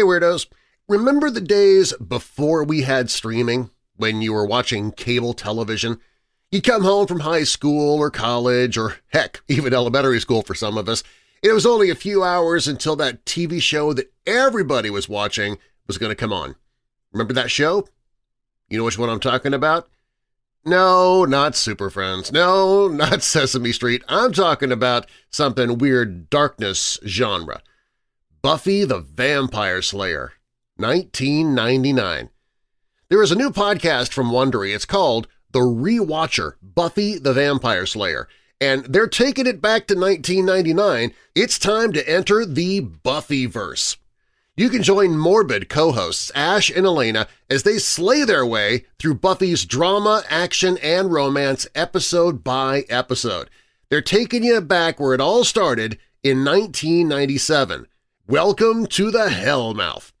Hey Weirdos! Remember the days before we had streaming, when you were watching cable television? You'd come home from high school or college or, heck, even elementary school for some of us, it was only a few hours until that TV show that everybody was watching was going to come on. Remember that show? You know which one I'm talking about? No, not Super Friends. No, not Sesame Street. I'm talking about something weird darkness genre. Buffy the Vampire Slayer, 1999. There is a new podcast from Wondery. It's called The Rewatcher, Buffy the Vampire Slayer, and they're taking it back to 1999. It's time to enter the Buffyverse. You can join Morbid co-hosts Ash and Alaina as they slay their way through Buffy's drama, action, and romance episode by episode. They're taking you back where it all started in 1997, Welcome to the Hellmouth.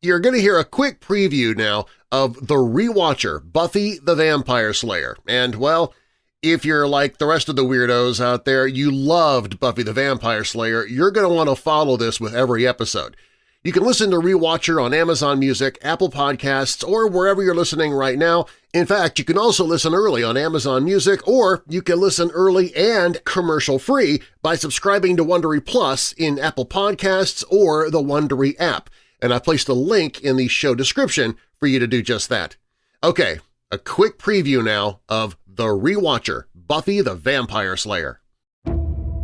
You're going to hear a quick preview now of The Rewatcher, Buffy the Vampire Slayer, and, well, if you're like the rest of the weirdos out there, you loved Buffy the Vampire Slayer, you're going to want to follow this with every episode. You can listen to Rewatcher on Amazon Music, Apple Podcasts, or wherever you're listening right now. In fact, you can also listen early on Amazon Music, or you can listen early and commercial-free by subscribing to Wondery Plus in Apple Podcasts or the Wondery app, and I've placed a link in the show description for you to do just that. Okay, a quick preview now of The Rewatcher, Buffy the Vampire Slayer.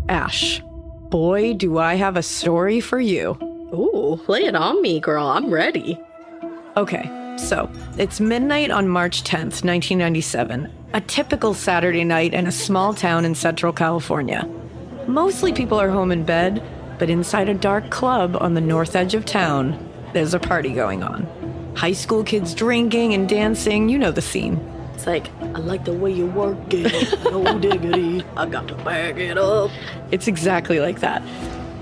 Ash, boy, do I have a story for you. Ooh, lay it on me, girl. I'm ready. Okay, so it's midnight on March 10th, 1997, a typical Saturday night in a small town in Central California. Mostly people are home in bed, but inside a dark club on the north edge of town, there's a party going on. High school kids drinking and dancing, you know the scene. It's like, I like the way you work it. No diggity. I got to bag it up. It's exactly like that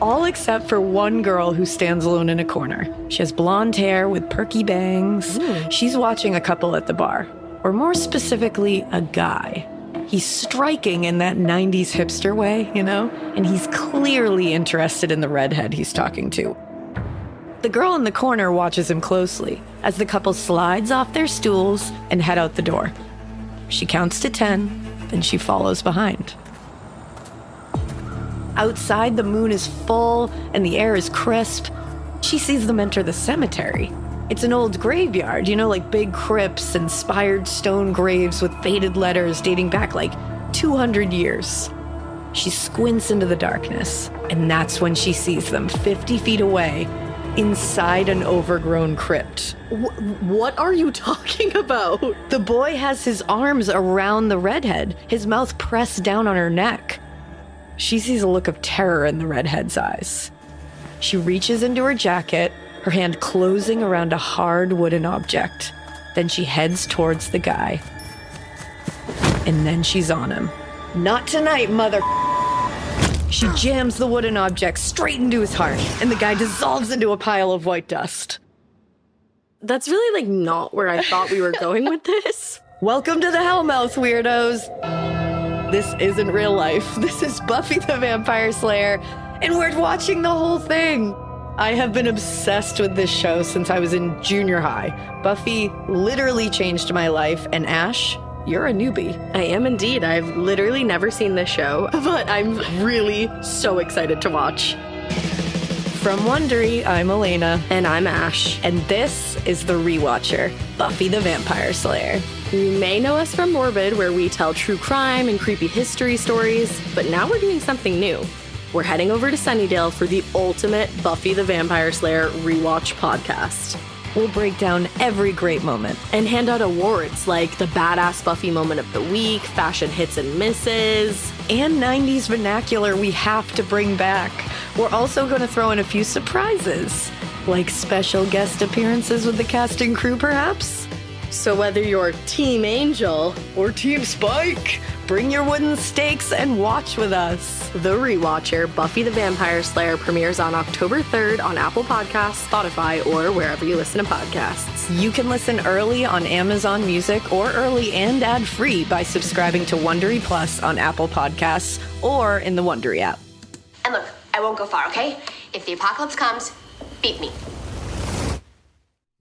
all except for one girl who stands alone in a corner. She has blonde hair with perky bangs. Mm. She's watching a couple at the bar, or more specifically, a guy. He's striking in that 90s hipster way, you know, and he's clearly interested in the redhead he's talking to. The girl in the corner watches him closely as the couple slides off their stools and head out the door. She counts to 10, then she follows behind. Outside, the moon is full and the air is crisp. She sees them enter the cemetery. It's an old graveyard, you know, like big crypts and spired stone graves with faded letters dating back like 200 years. She squints into the darkness, and that's when she sees them 50 feet away inside an overgrown crypt. what are you talking about? The boy has his arms around the redhead, his mouth pressed down on her neck. She sees a look of terror in the redhead's eyes. She reaches into her jacket, her hand closing around a hard wooden object. Then she heads towards the guy. And then she's on him. Not tonight, mother. She jams the wooden object straight into his heart, and the guy dissolves into a pile of white dust. That's really like not where I thought we were going with this. Welcome to the Hellmouth, weirdos! This isn't real life. This is Buffy the Vampire Slayer, and we're watching the whole thing. I have been obsessed with this show since I was in junior high. Buffy literally changed my life, and Ash, you're a newbie. I am indeed. I've literally never seen this show, but I'm really so excited to watch. From Wondery, I'm Alaina. And I'm Ash. And this is The Rewatcher, Buffy the Vampire Slayer. You may know us from Morbid, where we tell true crime and creepy history stories, but now we're doing something new. We're heading over to Sunnydale for the ultimate Buffy the Vampire Slayer rewatch podcast. We'll break down every great moment and hand out awards like the Badass Buffy Moment of the Week, Fashion Hits and Misses, and 90s vernacular we have to bring back. We're also going to throw in a few surprises, like special guest appearances with the cast and crew, perhaps. So whether you're Team Angel or Team Spike, bring your wooden stakes and watch with us. The Rewatcher, Buffy the Vampire Slayer premieres on October 3rd on Apple Podcasts, Spotify, or wherever you listen to podcasts. You can listen early on Amazon Music or early and ad-free by subscribing to Wondery Plus on Apple Podcasts or in the Wondery app. And look, I won't go far, okay? If the apocalypse comes, beat me.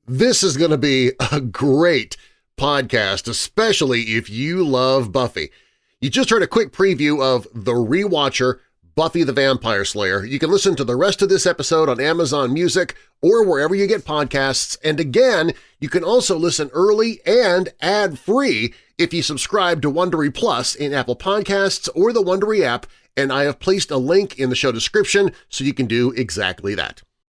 This is going to be a great podcast, especially if you love Buffy. You just heard a quick preview of The Rewatcher Buffy the Vampire Slayer. You can listen to the rest of this episode on Amazon Music or wherever you get podcasts, and again, you can also listen early and ad-free if you subscribe to Wondery Plus in Apple Podcasts or the Wondery app, and I have placed a link in the show description so you can do exactly that.